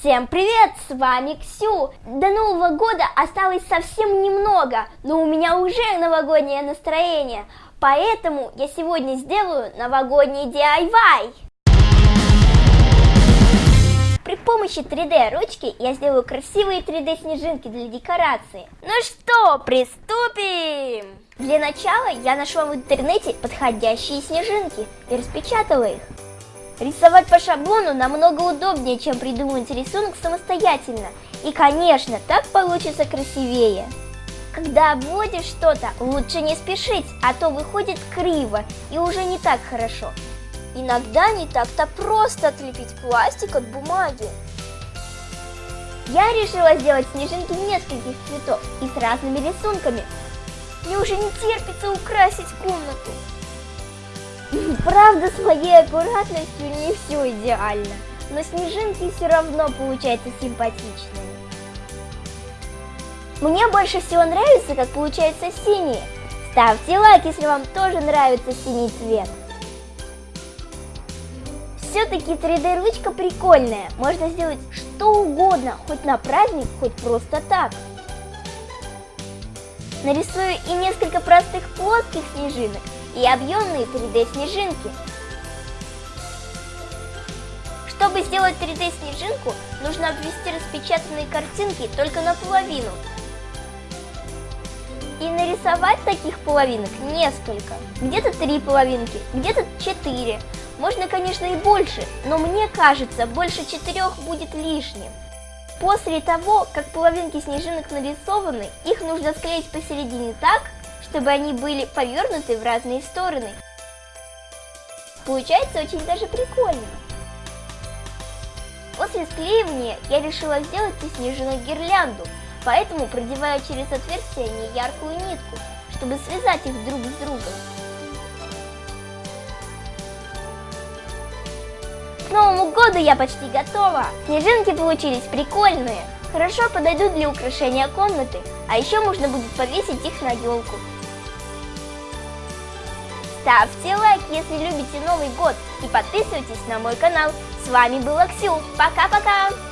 Всем привет, с вами Ксю. До Нового года осталось совсем немного, но у меня уже новогоднее настроение, поэтому я сегодня сделаю новогодний DIY. При помощи 3D ручки я сделаю красивые 3D снежинки для декорации. Ну что, приступим! Для начала я нашла в интернете подходящие снежинки и распечатала их. Рисовать по шаблону намного удобнее, чем придумать рисунок самостоятельно. И, конечно, так получится красивее. Когда обводишь что-то, лучше не спешить, а то выходит криво и уже не так хорошо. Иногда не так-то просто отлепить пластик от бумаги. Я решила сделать снежинки нескольких цветов и с разными рисунками. Мне уже не терпится украсить комнату. Правда, с моей аккуратностью не все идеально, но снежинки все равно получаются симпатичными. Мне больше всего нравится, как получаются синие. Ставьте лайк, если вам тоже нравится синий цвет. Все-таки 3D ручка прикольная, можно сделать что угодно, хоть на праздник, хоть просто так. Нарисую и несколько простых плоских снежинок, и объемные 3D снежинки. Чтобы сделать 3D снежинку, нужно обвести распечатанные картинки только наполовину. И нарисовать таких половинок несколько. Где-то три половинки, где-то четыре. Можно, конечно, и больше, но мне кажется, больше четырех будет лишним. После того, как половинки снежинок нарисованы, их нужно склеить посередине так, чтобы они были повернуты в разные стороны. Получается очень даже прикольно. После склеивания я решила сделать снежинок гирлянду, поэтому продеваю через отверстие неяркую нитку, чтобы связать их друг с другом. К Новому году я почти готова! Снежинки получились прикольные, хорошо подойдут для украшения комнаты, а еще можно будет повесить их на елку. Ставьте лайк, если любите Новый год и подписывайтесь на мой канал. С вами была Ксю. Пока-пока!